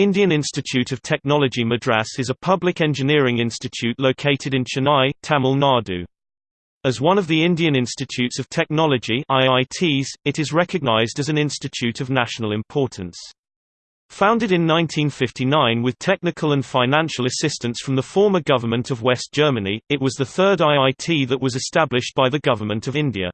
Indian Institute of Technology Madras is a public engineering institute located in Chennai, Tamil Nadu. As one of the Indian Institutes of Technology IITs, it is recognized as an institute of national importance. Founded in 1959 with technical and financial assistance from the former government of West Germany, it was the third IIT that was established by the Government of India.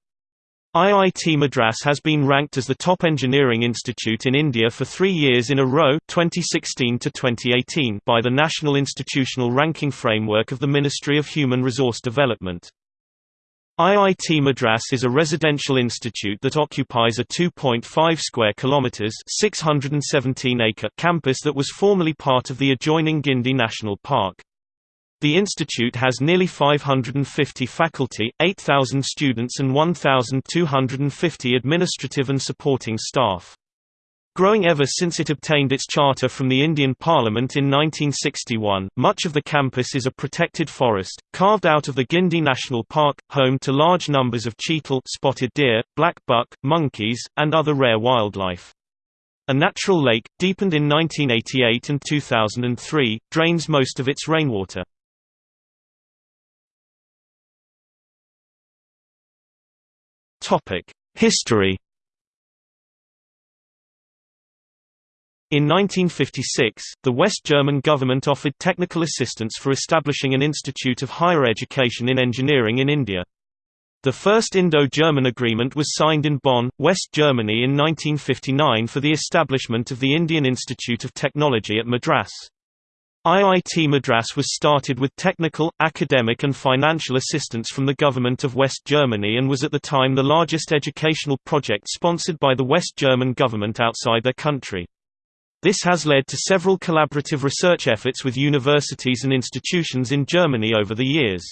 IIT Madras has been ranked as the top engineering institute in India for three years in a row 2016 to 2018 by the National Institutional Ranking Framework of the Ministry of Human Resource Development. IIT Madras is a residential institute that occupies a 2.5 square kilometers (617 acre) campus that was formerly part of the adjoining Guindy National Park. The institute has nearly 550 faculty, 8,000 students and 1,250 administrative and supporting staff. Growing ever since it obtained its charter from the Indian Parliament in 1961, much of the campus is a protected forest, carved out of the Guindy National Park, home to large numbers of cheetal spotted deer, black buck, monkeys, and other rare wildlife. A natural lake, deepened in 1988 and 2003, drains most of its rainwater. History In 1956, the West German government offered technical assistance for establishing an institute of higher education in engineering in India. The first Indo-German agreement was signed in Bonn, West Germany in 1959 for the establishment of the Indian Institute of Technology at Madras. IIT Madras was started with technical, academic and financial assistance from the government of West Germany and was at the time the largest educational project sponsored by the West German government outside their country. This has led to several collaborative research efforts with universities and institutions in Germany over the years.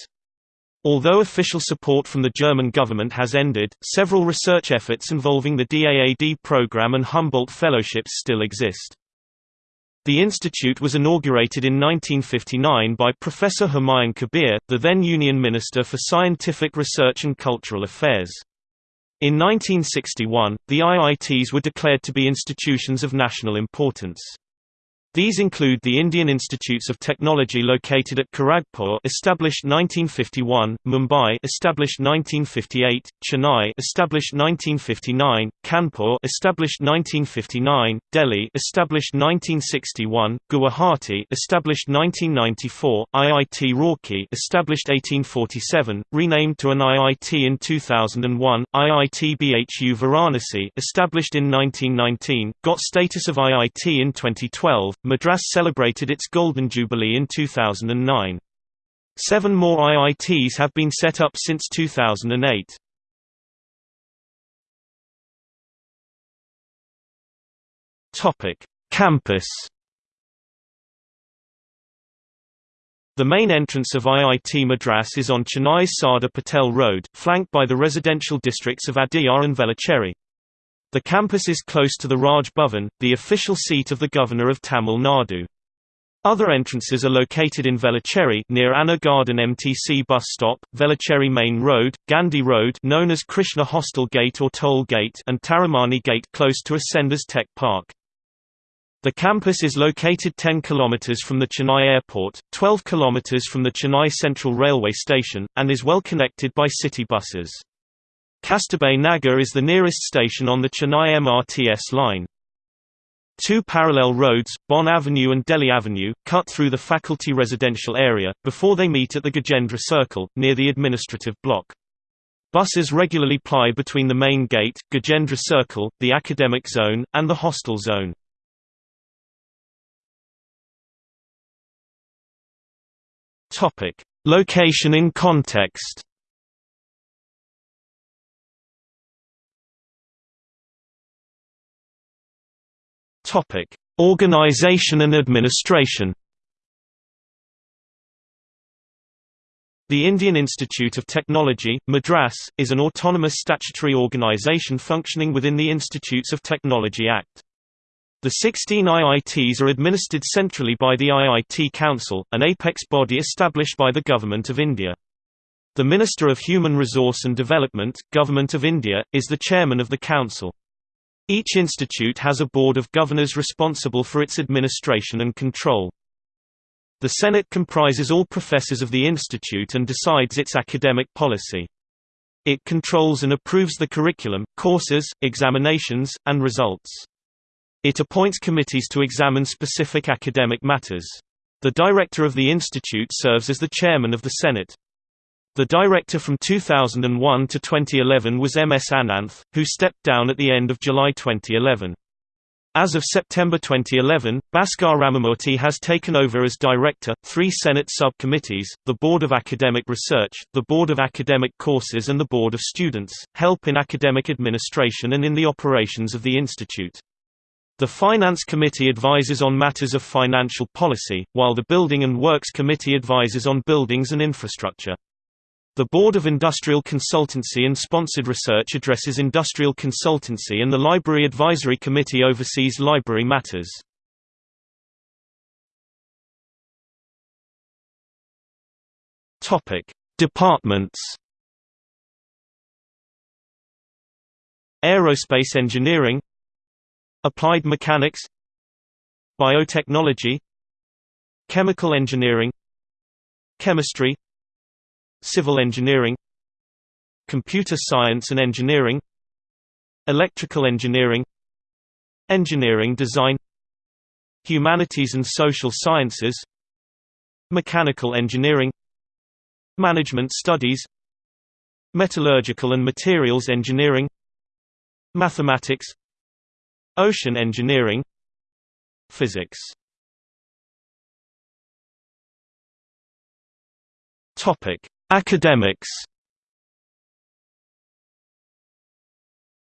Although official support from the German government has ended, several research efforts involving the DAAD program and Humboldt fellowships still exist. The institute was inaugurated in 1959 by Professor Humayun Kabir, the then Union Minister for Scientific Research and Cultural Affairs. In 1961, the IITs were declared to be institutions of national importance. These include the Indian Institutes of Technology located at Kharagpur established 1951, Mumbai established 1958, Chennai established 1959, Kanpur established 1959, Delhi established 1961, Guwahati established 1994, IIT Roorkee established 1847, renamed to an IIT in 2001, IIT BHU Varanasi established in 1919, got status of IIT in 2012, Madras celebrated its Golden Jubilee in 2009. Seven more IITs have been set up since 2008. Topic: Campus. The main entrance of IIT Madras is on Chennai's Sardar Patel Road, flanked by the residential districts of Adyar and Velachery. The campus is close to the Raj Bhavan, the official seat of the Governor of Tamil Nadu. Other entrances are located in Velachery near Anna Garden MTC bus stop, Velachery Main Road, Gandhi Road known as Krishna Hostel Gate or Toll Gate and Taramani Gate close to Ascendas Tech Park. The campus is located 10 km from the Chennai Airport, 12 km from the Chennai Central Railway Station, and is well connected by city buses. Kasturba Nagar is the nearest station on the Chennai MRTS line. Two parallel roads, Bonn Avenue and Delhi Avenue, cut through the faculty residential area, before they meet at the Gajendra Circle, near the administrative block. Buses regularly ply between the main gate, Gajendra Circle, the academic zone, and the hostel zone. Location in context Topic: Organization and administration. The Indian Institute of Technology, Madras, is an autonomous statutory organization functioning within the Institutes of Technology Act. The 16 IITs are administered centrally by the IIT Council, an apex body established by the Government of India. The Minister of Human Resource and Development, Government of India, is the chairman of the council. Each institute has a board of governors responsible for its administration and control. The Senate comprises all professors of the institute and decides its academic policy. It controls and approves the curriculum, courses, examinations, and results. It appoints committees to examine specific academic matters. The director of the institute serves as the chairman of the Senate. The director from 2001 to 2011 was M. S. Ananth, who stepped down at the end of July 2011. As of September 2011, Bhaskar Ramamurthy has taken over as director. Three Senate subcommittees, the Board of Academic Research, the Board of Academic Courses, and the Board of Students, help in academic administration and in the operations of the institute. The Finance Committee advises on matters of financial policy, while the Building and Works Committee advises on buildings and infrastructure. The Board of Industrial Consultancy and Sponsored Research addresses industrial consultancy and the Library Advisory Committee oversees library matters. Departments Aerospace Engineering Applied Mechanics Biotechnology Chemical Engineering Chemistry Civil engineering Computer science and engineering Electrical engineering Engineering design Humanities and social sciences Mechanical engineering Management studies Metallurgical and materials engineering Mathematics Ocean engineering Physics. Topic Academics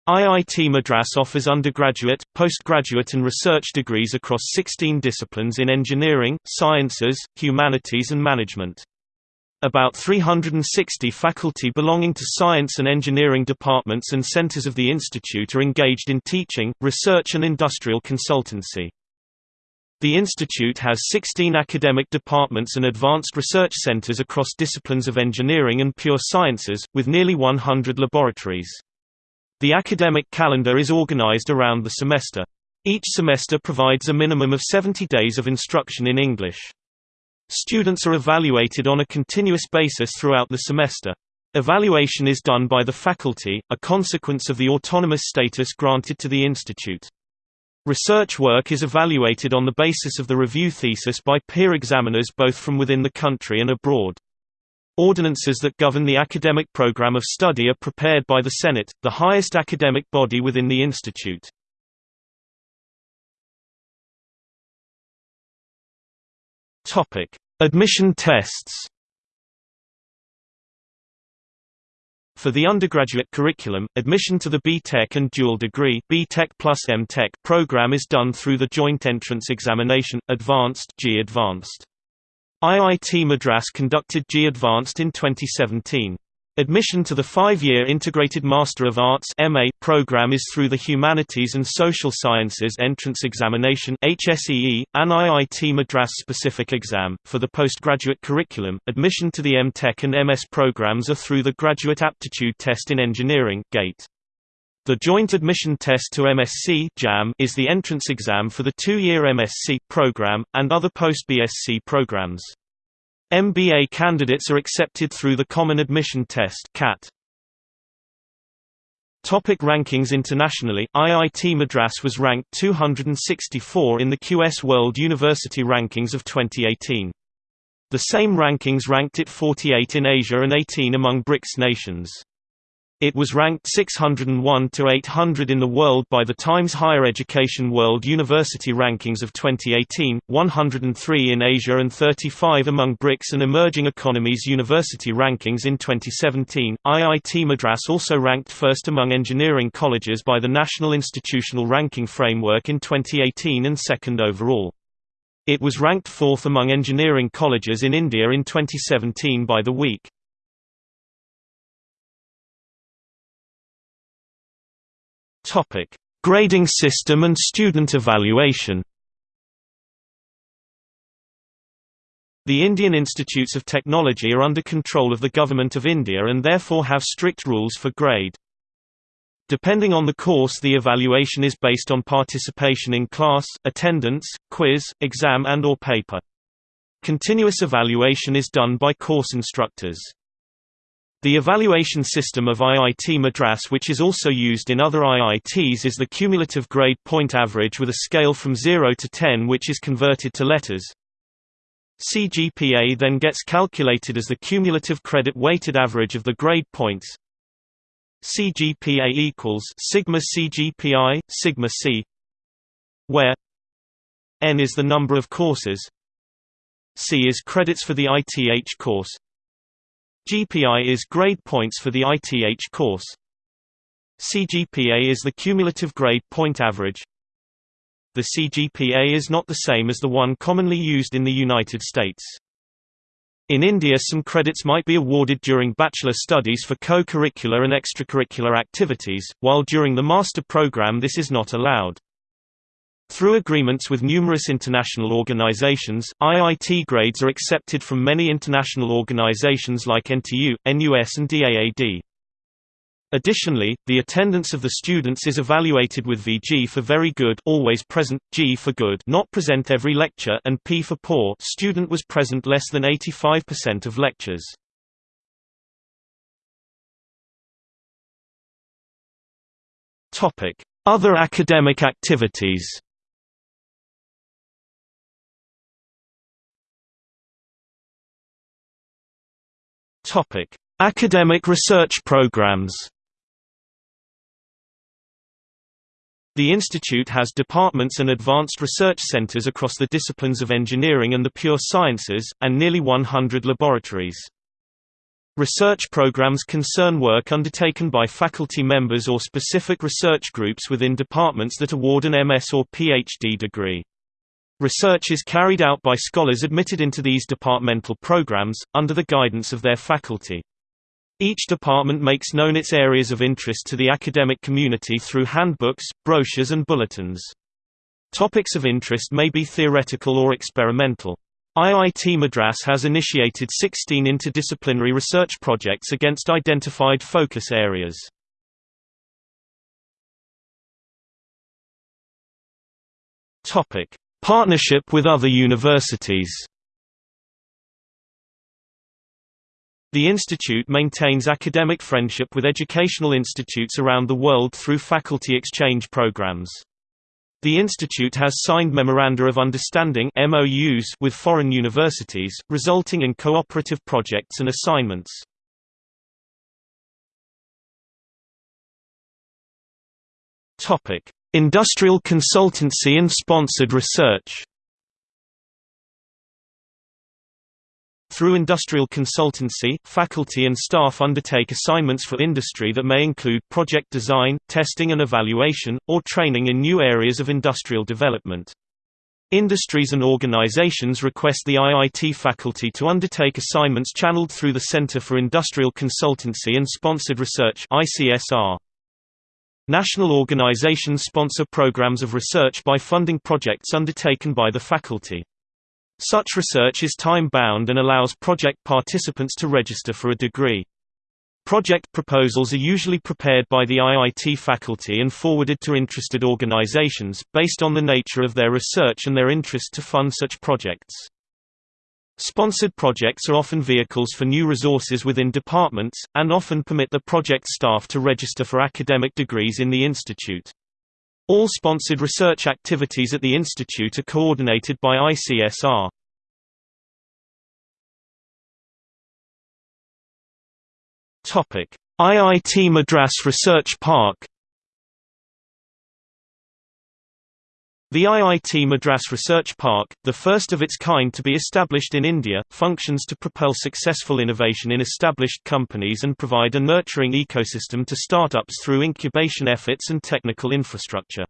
IIT Madras offers undergraduate, postgraduate and research degrees across 16 disciplines in engineering, sciences, humanities and management. About 360 faculty belonging to science and engineering departments and centers of the institute are engaged in teaching, research and industrial consultancy. The institute has 16 academic departments and advanced research centers across disciplines of engineering and pure sciences, with nearly 100 laboratories. The academic calendar is organized around the semester. Each semester provides a minimum of 70 days of instruction in English. Students are evaluated on a continuous basis throughout the semester. Evaluation is done by the faculty, a consequence of the autonomous status granted to the institute. Research work is evaluated on the basis of the review thesis by peer examiners both from within the country and abroad. Ordinances that govern the academic program of study are prepared by the Senate, the highest academic body within the institute. Admission tests For the undergraduate curriculum, admission to the B.Tech and dual degree B.Tech plus M.Tech program is done through the Joint Entrance Examination, Advanced JEE Advanced. IIT Madras conducted JEE Advanced in 2017. Admission to the five-year Integrated Master of Arts MA program is through the Humanities and Social Sciences Entrance Examination HSEE, an IIT Madras specific exam. For the postgraduate curriculum, admission to the M.Tech and MS programs are through the Graduate Aptitude Test in Engineering GATE. The Joint Admission Test to MSc JAM is the entrance exam for the two-year MSc program, and other post-BSc programs. MBA candidates are accepted through the Common Admission Test (CAT). Topic rankings Internationally, IIT Madras was ranked 264 in the QS World University Rankings of 2018. The same rankings ranked it 48 in Asia and 18 among BRICS nations. It was ranked 601 to 800 in the world by the Times Higher Education World University Rankings of 2018, 103 in Asia and 35 among BRICS and Emerging Economies University Rankings in 2017. IIT Madras also ranked first among engineering colleges by the National Institutional Ranking Framework in 2018 and second overall. It was ranked fourth among engineering colleges in India in 2017 by the Week. Topic: Grading system and student evaluation. The Indian Institutes of Technology are under control of the Government of India and therefore have strict rules for grade. Depending on the course the evaluation is based on participation in class, attendance, quiz, exam and or paper. Continuous evaluation is done by course instructors. The evaluation system of IIT Madras which is also used in other IITs is the cumulative grade point average with a scale from 0 to 10 which is converted to letters. CGPA then gets calculated as the cumulative credit weighted average of the grade points. CGPA equals sigma CGPI sigma C where n is the number of courses C is credits for the ITH course GPI is grade points for the ITH course. CGPA is the cumulative grade point average. The CGPA is not the same as the one commonly used in the United States. In India some credits might be awarded during bachelor studies for co-curricular and extracurricular activities, while during the master program this is not allowed. Through agreements with numerous international organizations, IIT grades are accepted from many international organizations like NTU, NUS and DAAD. Additionally, the attendance of the students is evaluated with VG for very good always present, G for good not present every lecture and P for poor student was present less than 85% of lectures. Other academic activities. Topic: Academic research programs. The institute has departments and advanced research centers across the disciplines of engineering and the pure sciences, and nearly 100 laboratories. Research programs concern work undertaken by faculty members or specific research groups within departments that award an MS or PhD degree. Research is carried out by scholars admitted into these departmental programs, under the guidance of their faculty. Each department makes known its areas of interest to the academic community through handbooks, brochures and bulletins. Topics of interest may be theoretical or experimental. IIT Madras has initiated 16 interdisciplinary research projects against identified focus areas. Partnership with other universities The institute maintains academic friendship with educational institutes around the world through faculty exchange programs. The institute has signed Memoranda of Understanding MOUs with foreign universities, resulting in cooperative projects and assignments. Industrial consultancy and sponsored research Through industrial consultancy, faculty and staff undertake assignments for industry that may include project design, testing and evaluation, or training in new areas of industrial development. Industries and organizations request the IIT faculty to undertake assignments channeled through the Center for Industrial Consultancy and Sponsored Research ICSR. National organizations sponsor programs of research by funding projects undertaken by the faculty. Such research is time-bound and allows project participants to register for a degree. Project proposals are usually prepared by the IIT faculty and forwarded to interested organizations, based on the nature of their research and their interest to fund such projects. Sponsored projects are often vehicles for new resources within departments, and often permit the project staff to register for academic degrees in the institute. All sponsored research activities at the institute are coordinated by ICSR. IIT Madras Research Park The IIT Madras Research Park, the first of its kind to be established in India, functions to propel successful innovation in established companies and provide a nurturing ecosystem to startups through incubation efforts and technical infrastructure.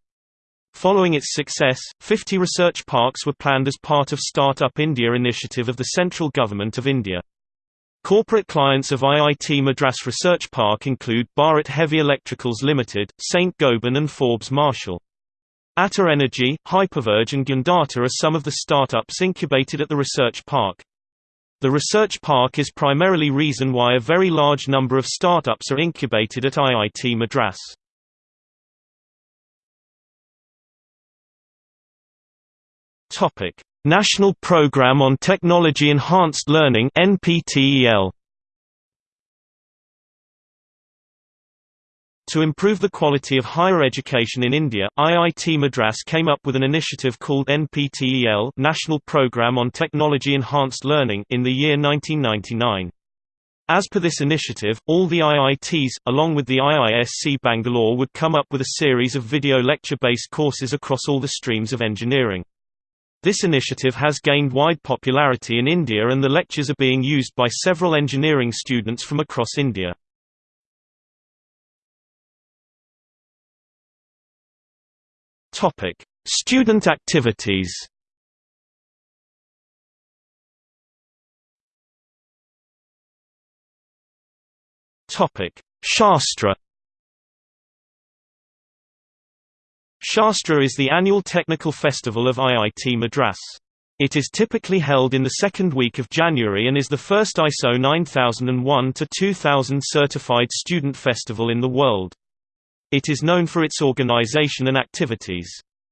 Following its success, 50 research parks were planned as part of Startup India initiative of the central government of India. Corporate clients of IIT Madras Research Park include Bharat Heavy Electricals Limited, St. Gobain and Forbes Marshall. Ather Energy, Hyperverge and Gundata are some of the startups incubated at the research park. The research park is primarily reason why a very large number of startups are incubated at IIT Madras. Topic: National Program on Technology Enhanced Learning (NPTEL). To improve the quality of higher education in India, IIT Madras came up with an initiative called NPTEL National Program on Technology Enhanced Learning in the year 1999. As per this initiative, all the IITs, along with the IISc Bangalore would come up with a series of video lecture-based courses across all the streams of engineering. This initiative has gained wide popularity in India and the lectures are being used by several engineering students from across India. Topic: Student activities. Topic: Shaastra. Shaastra is the annual technical festival of IIT Madras. It is typically held in the second week of January and is the first ISO 9001-2000 certified student festival in the world. It is known for its organization and activities.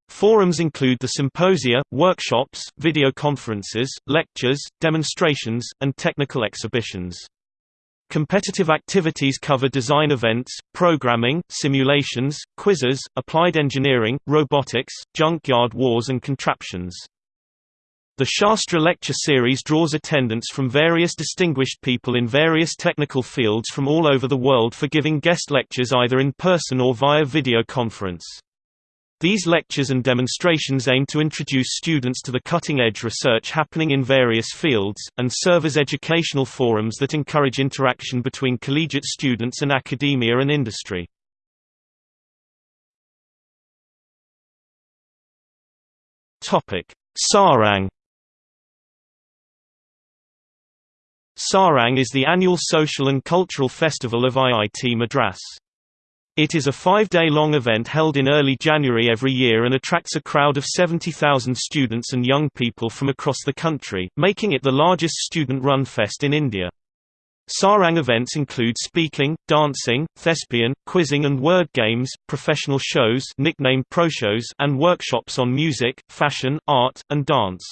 Forums include the symposia, workshops, video conferences, lectures, demonstrations, and technical exhibitions. Competitive activities cover design events, programming, simulations, quizzes, applied engineering, robotics, junkyard wars and contraptions. The Shaastra lecture series draws attendance from various distinguished people in various technical fields from all over the world for giving guest lectures either in person or via video conference. These lectures and demonstrations aim to introduce students to the cutting-edge research happening in various fields, and serve as educational forums that encourage interaction between collegiate students and academia and industry. Saarang Saarang is the annual social and cultural festival of IIT Madras. It is a five-day-long event held in early January every year and attracts a crowd of 70,000 students and young people from across the country, making it the largest student-run fest in India. Saarang events include speaking, dancing, thespian, quizzing and word games, professional shows nicknamed proshows and workshops on music, fashion, art, and dance.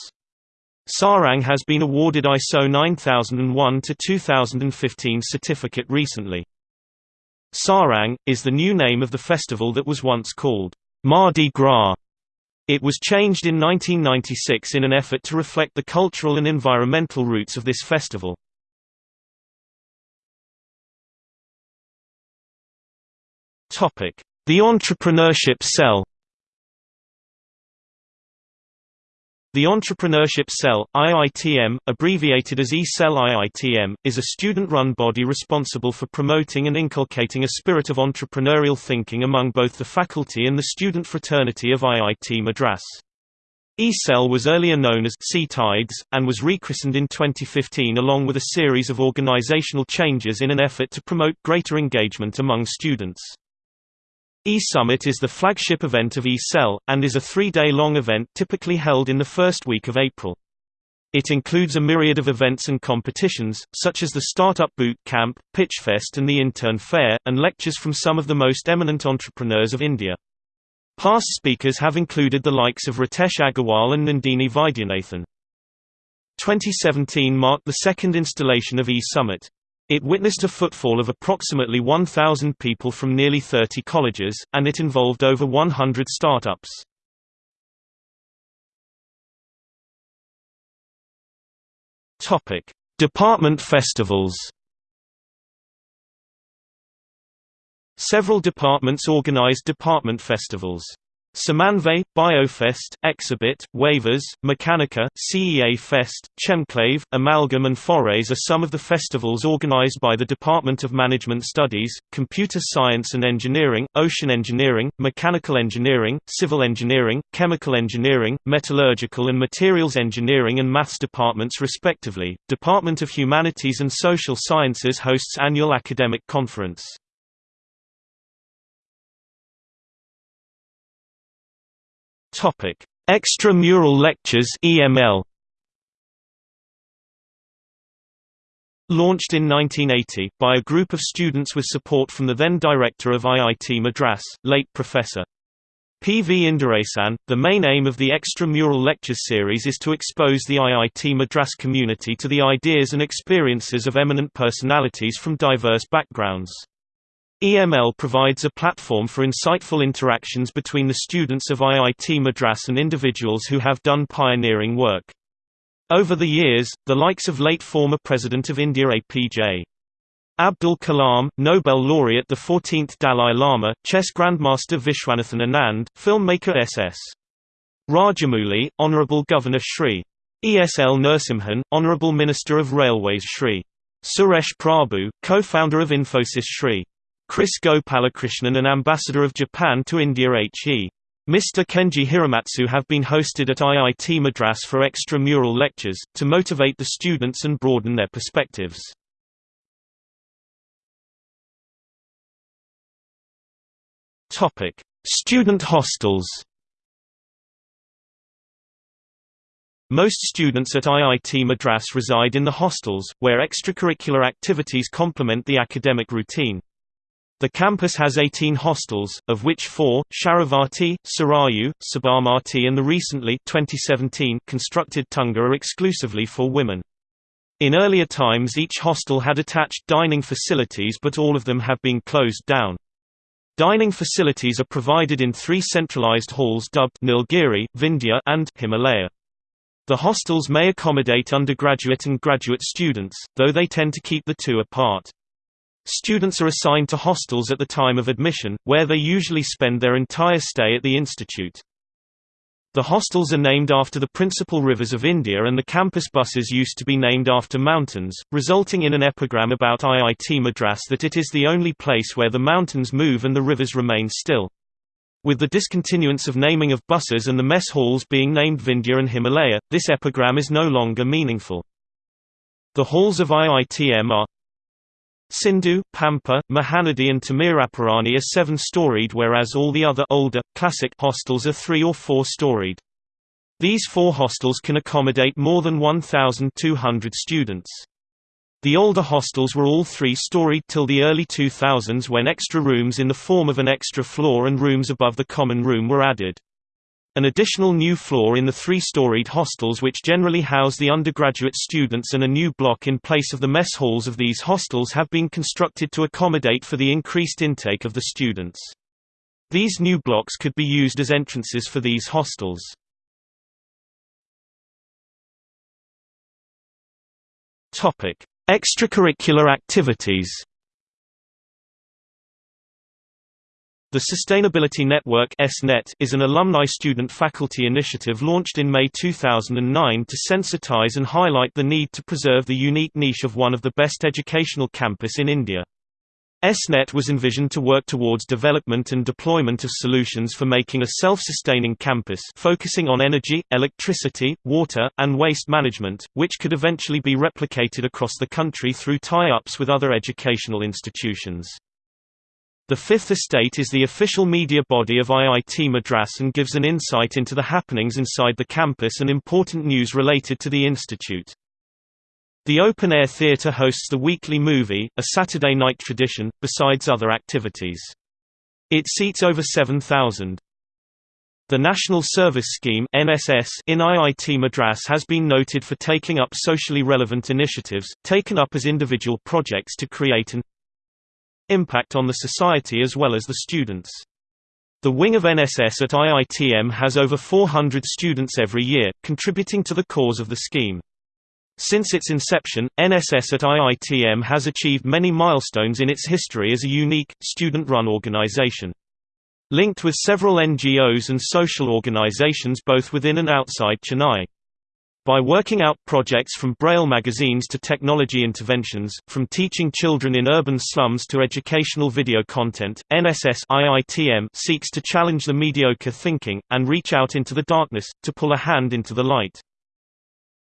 Saarang has been awarded ISO 9001 to 2015 certificate recently. Saarang, is the new name of the festival that was once called Mardi Gras. It was changed in 1996 in an effort to reflect the cultural and environmental roots of this festival. The Entrepreneurship Cell The Entrepreneurship Cell, IITM, abbreviated as E-Cell IITM, is a student-run body responsible for promoting and inculcating a spirit of entrepreneurial thinking among both the faculty and the student fraternity of IIT Madras. E-Cell was earlier known as C-Tides, and was rechristened in 2015 along with a series of organizational changes in an effort to promote greater engagement among students. E-Summit is the flagship event of E-Cell, and is a three-day-long event typically held in the first week of April. It includes a myriad of events and competitions, such as the Startup Boot Camp, Pitchfest and the Intern Fair, and lectures from some of the most eminent entrepreneurs of India. Past speakers have included the likes of Ritesh Agarwal and Nandini Vaidyanathan. 2017 marked the second installation of E-Summit. It witnessed a footfall of approximately 1,000 people from nearly 30 colleges, and it involved over 100 startups. Department festivals. Several departments organize department festivals. Samanvay, Biofest, Exebit, Wavez, Mechanica, CEA Fest, Chemclave, Amalgam and Forays are some of the festivals organized by the Department of Management Studies, Computer Science and Engineering, Ocean Engineering, Mechanical Engineering, Civil Engineering, Chemical Engineering, Metallurgical and Materials Engineering and Maths departments respectively. Department of Humanities and Social Sciences hosts annual academic conference. Topic: Extra-mural lectures (EML). Launched in 1980 by a group of students with support from the then director of IIT Madras, late Professor PV Indiresan, the main aim of the extramural lectures series is to expose the IIT Madras community to the ideas and experiences of eminent personalities from diverse backgrounds. EML provides a platform for insightful interactions between the students of IIT Madras and individuals who have done pioneering work. Over the years, the likes of late former President of India APJ. Abdul Kalam, Nobel laureate the 14th Dalai Lama, chess grandmaster Viswanathan Anand, filmmaker S.S. Rajamouli, Honorable Governor Shri. ESL Narasimhan, Honorable Minister of Railways Shri. Suresh Prabhu, co-founder of Infosys Shri. Kris Gopalakrishnan and Ambassador of Japan to India H.E. Mr. Kenji Hiramatsu have been hosted at IIT Madras for extramural lectures, to motivate the students and broaden their perspectives. Student hostels. Most students at IIT Madras reside in the hostels, where extracurricular activities complement the academic routine. The campus has 18 hostels, of which four, Sharavati, Sarayu, Sabarmati and the recently 2017 constructed Tunga are exclusively for women. In earlier times each hostel had attached dining facilities but all of them have been closed down. Dining facilities are provided in three centralized halls dubbed Nilgiri, Vindhya and Himalaya. The hostels may accommodate undergraduate and graduate students, though they tend to keep the two apart. Students are assigned to hostels at the time of admission, where they usually spend their entire stay at the institute. The hostels are named after the principal rivers of India and the campus buses used to be named after mountains, resulting in an epigram about IIT Madras that it is the only place where the mountains move and the rivers remain still. With the discontinuance of naming of buses and the mess halls being named Vindhya and Himalaya, this epigram is no longer meaningful. The halls of IITM are Sindhu, Pampa, Mahanadi and Tamiraparani are seven-storied whereas all the other older, classic hostels are three- or four-storied. These four hostels can accommodate more than 1,200 students. The older hostels were all three-storied till the early 2000s when extra rooms in the form of an extra floor and rooms above the common room were added. An additional new floor in the three-storied hostels which generally house the undergraduate students and a new block in place of the mess halls of these hostels have been constructed to accommodate for the increased intake of the students. These new blocks could be used as entrances for these hostels. Extracurricular activities The Sustainability Network is an alumni student-faculty initiative launched in May 2009 to sensitize and highlight the need to preserve the unique niche of one of the best educational campus in India. SNET was envisioned to work towards development and deployment of solutions for making a self-sustaining campus focusing on energy, electricity, water, and waste management, which could eventually be replicated across the country through tie-ups with other educational institutions. The Fifth Estate is the official media body of IIT Madras and gives an insight into the happenings inside the campus and important news related to the institute. The Open Air Theatre hosts the weekly movie, a Saturday night tradition, besides other activities. It seats over 7,000. The National Service Scheme NSS in IIT Madras has been noted for taking up socially relevant initiatives, taken up as individual projects to create an impact on the society as well as the students. The wing of NSS at IITM has over 400 students every year, contributing to the cause of the scheme. Since its inception, NSS at IITM has achieved many milestones in its history as a unique, student-run organization. Linked with several NGOs and social organizations both within and outside Chennai. By working out projects from Braille magazines to technology interventions, from teaching children in urban slums to educational video content, NSS IITM seeks to challenge the mediocre thinking, and reach out into the darkness, to pull a hand into the light.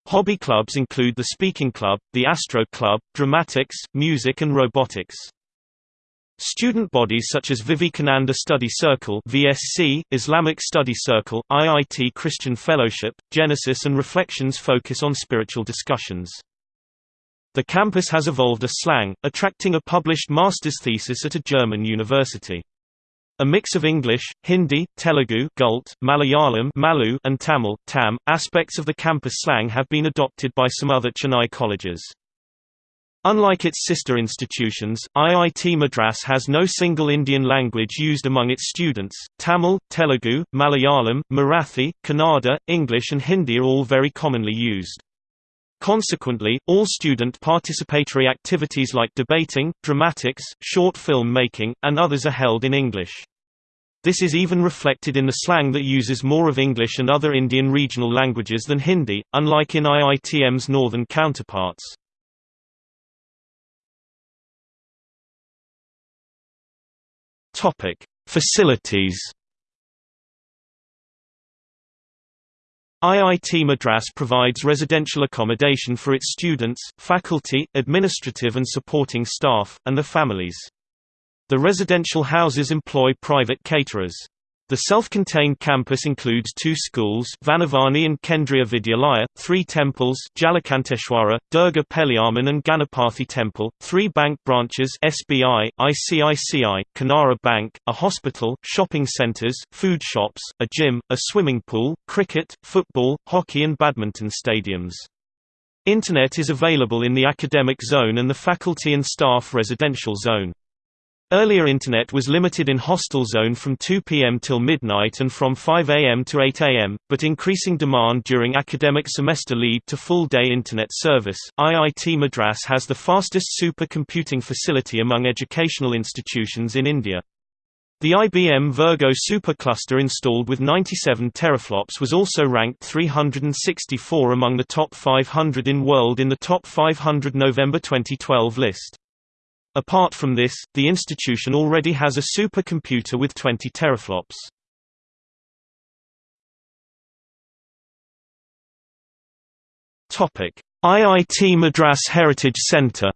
Hobby clubs include the Speaking Club, the Astro Club, Dramatics, Music and Robotics. Student bodies such as Vivekananda Study Circle (VSC), Islamic Study Circle, IIT Christian Fellowship, Genesis and Reflections focus on spiritual discussions. The campus has evolved a slang, attracting a published master's thesis at a German university. A mix of English, Hindi, Telugu Gult, Malayalam Malu, and Tamil Tam. Aspects of the campus slang have been adopted by some other Chennai colleges. Unlike its sister institutions, IIT Madras has no single Indian language used among its students. Tamil, Telugu, Malayalam, Marathi, Kannada, English and Hindi are all very commonly used. Consequently, all student participatory activities like debating, dramatics, short film making, and others are held in English. This is even reflected in the slang that uses more of English and other Indian regional languages than Hindi, unlike in IITM's northern counterparts. Facilities IIT Madras provides residential accommodation for its students, faculty, administrative and supporting staff, and their families. The residential houses employ private caterers. The self-contained campus includes two schools Vanavani and Kendriya Vidyalaya, three temples Jalakanteshwara, Durga Peliamman and Ganapathy Temple, three bank branches SBI, ICICI, Canara Bank, a hospital, shopping centres, food shops, a gym, a swimming pool, cricket, football, hockey and badminton stadiums. Internet is available in the academic zone and the faculty and staff residential zone. Earlier Internet was limited in hostel zone from 2 pm till midnight and from 5 am to 8 am, but increasing demand during academic semester lead to full-day Internet service. IIT Madras has the fastest supercomputing facility among educational institutions in India. The IBM Virgo supercluster installed with 97 teraflops was also ranked 364 among the top 500 in world in the top 500 November 2012 list. Apart from this, the institution already has a supercomputer with 20 teraflops. Topic: IIT Madras Heritage Centre.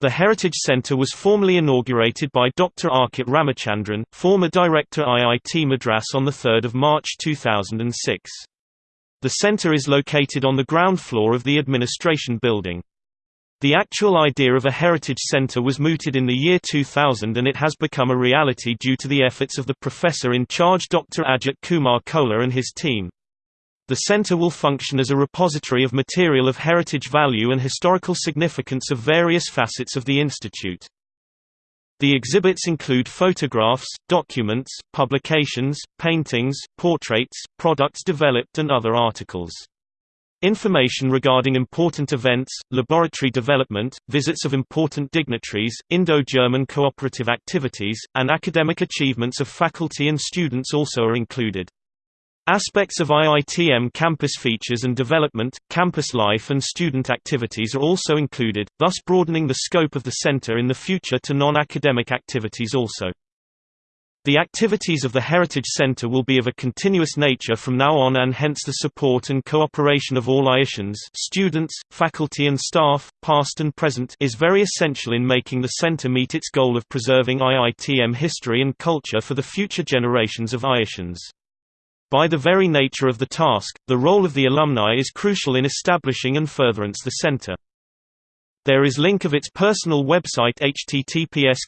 The Heritage Centre was formally inaugurated by Dr. Arkit Ramachandran, former director IIT Madras on 3 March 2006. The center is located on the ground floor of the administration building. The actual idea of a heritage center was mooted in the year 2000 and it has become a reality due to the efforts of the professor in charge Dr. Ajit Kumar Kolar and his team. The center will function as a repository of material of heritage value and historical significance of various facets of the institute. The exhibits include photographs, documents, publications, paintings, portraits, products developed and other articles. Information regarding important events, laboratory development, visits of important dignitaries, Indo-German cooperative activities, and academic achievements of faculty and students also are included. Aspects of IITM campus features and development, campus life and student activities are also included, thus broadening the scope of the center in the future to non-academic activities also. The activities of the Heritage Center will be of a continuous nature from now on and hence the support and cooperation of all IITians students, faculty and staff, past and present is very essential in making the center meet its goal of preserving IITM history and culture for the future generations of IITians. By the very nature of the task, the role of the alumni is crucial in establishing and furtherance the center. There is link of its personal website https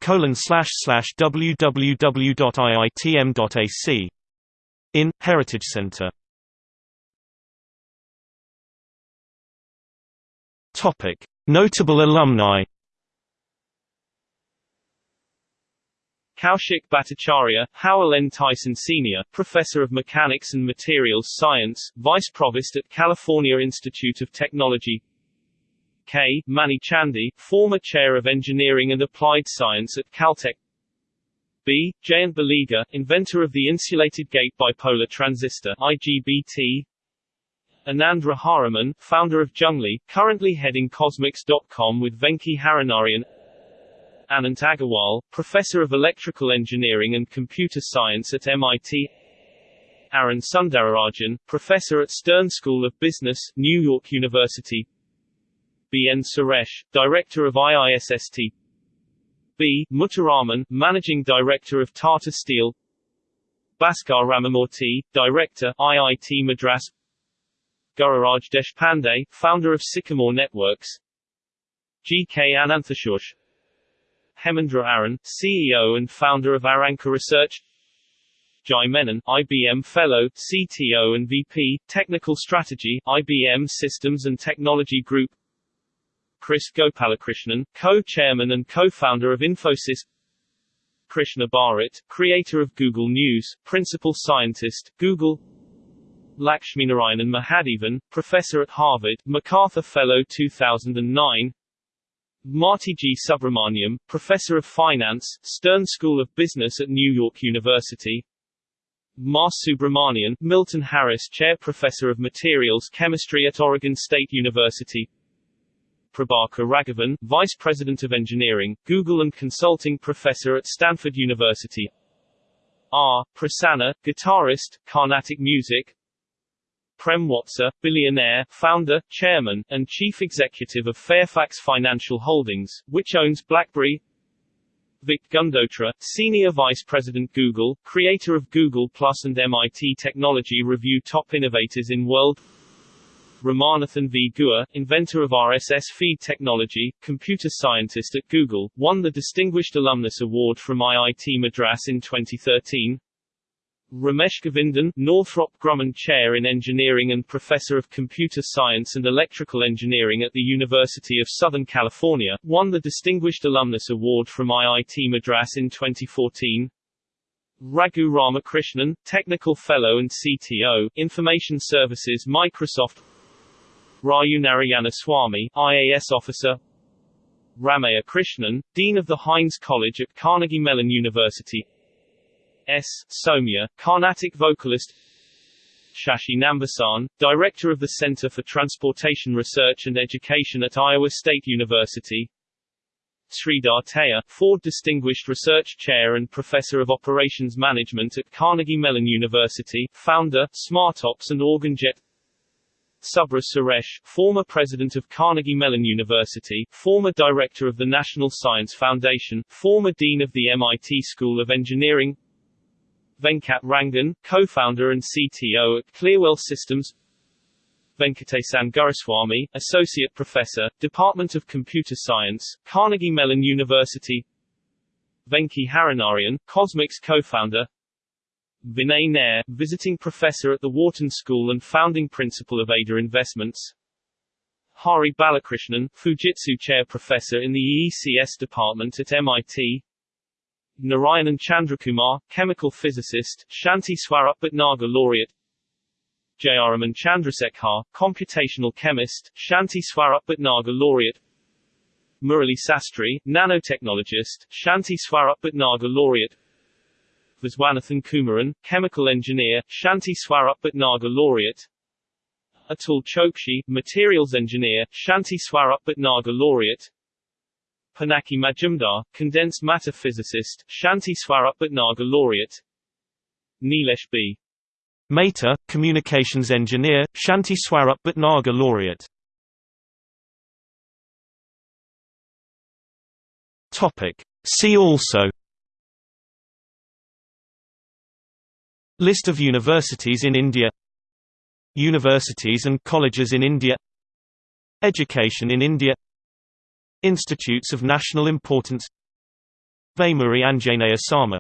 www.iitm.ac. In, Heritage Center Notable alumni Kaushik Bhattacharya, Howell N. Tyson Sr., Professor of Mechanics and Materials Science, Vice Provost at California Institute of Technology K. Mani Chandy, former Chair of Engineering and Applied Science at Caltech B. Jayant Baliga, inventor of the insulated gate bipolar transistor IGBT Anand Rajaraman, founder of Junglee, currently heading Kosmix.com with Venky Harinarayan Anant Agarwal, Professor of Electrical Engineering and Computer Science at MIT Arun Sundararajan, Professor at Stern School of Business, New York University B. N. Suresh, Director of IISST B. Muthuraman, Managing Director of Tata Steel Bhaskar Ramamurthy, Director, IIT Madras Gururaj Deshpande, Founder of Sycamore Networks G. K. Ananthasuresh Hemendra Aran, CEO and founder of Aranca Research. Jai Menon, IBM Fellow, CTO and VP, Technical Strategy, IBM Systems and Technology Group. Kris Gopalakrishnan, co-chairman and co-founder of Infosys. Krishna Bharat, creator of Google News, principal scientist, Google. Lakshminarayanan Mahadevan, professor at Harvard, MacArthur Fellow 2009 Marti G. Subrahmanyam, professor of finance, Stern School of Business at New York University Mas Subramanian, Milton Harris Chair Professor of Materials Chemistry at Oregon State University Prabhakar Raghavan, Vice President of Engineering, Google and Consulting Professor at Stanford University R. Prasanna, guitarist, Carnatic music Prem Watsa, billionaire, founder, chairman, and chief executive of Fairfax Financial Holdings, which owns BlackBerry. Vic Gundotra, Senior Vice President Google, creator of Google Plus and MIT Technology Review Top Innovators in World. Ramanathan V. Guha, inventor of RSS feed technology, computer scientist at Google, won the Distinguished Alumnus Award from IIT Madras in 2013 Ramesh Govindan, Northrop Grumman Chair in Engineering and Professor of Computer Science and Electrical Engineering at the University of Southern California, won the Distinguished Alumnus Award from IIT Madras in 2014. Raghu Ramakrishnan, Technical Fellow and CTO, Information Services Microsoft. Rayu Narayanaswamy, IAS Officer. Ramayya Krishnan, Dean of the Heinz College at Carnegie Mellon University S. Sowmya, Carnatic vocalist. Shashi Nambisan, Director of the Center for Transportation Research and Education at Iowa State University. Sridhar Tayur, Ford Distinguished Research Chair and Professor of Operations Management at Carnegie Mellon University, founder, SmartOps and OrganJet Subra Suresh, former president of Carnegie Mellon University, former director of the National Science Foundation, former dean of the MIT School of Engineering Venkat Rangan, co-founder and CTO at Clearwell Systems. Venkatesan Guruswami, Associate Professor, Department of Computer Science, Carnegie Mellon University. Venky Harinarayan, Kosmix co-founder. Vinay Nair, Visiting Professor at the Wharton School and Founding Principal of Ada Investments. Hari Balakrishnan, Fujitsu Chair Professor in the EECS Department at MIT Narayanan Chandrakumar, chemical physicist, Shanti Swarup Bhatnagar laureate. Jayaraman Chandrasekhar, computational chemist, Shanti Swarup Bhatnagar laureate. Murali Sastry, nanotechnologist, Shanti Swarup Bhatnagar laureate. Viswanathan Kumaran, chemical engineer, Shanti Swarup Bhatnagar laureate. Atul Chokshi, materials engineer, Shanti Swarup Bhatnagar laureate Pinaki Majumdar, condensed matter physicist, Shanti Swarup Bhatnagar laureate. Nilesh B. Mehta, communications engineer, Shanti Swarup Bhatnagar laureate. Topic. See also. List of universities in India. Universities and colleges in India. Education in India Institutes of National Importance. Vaimuri Anjaneya Sama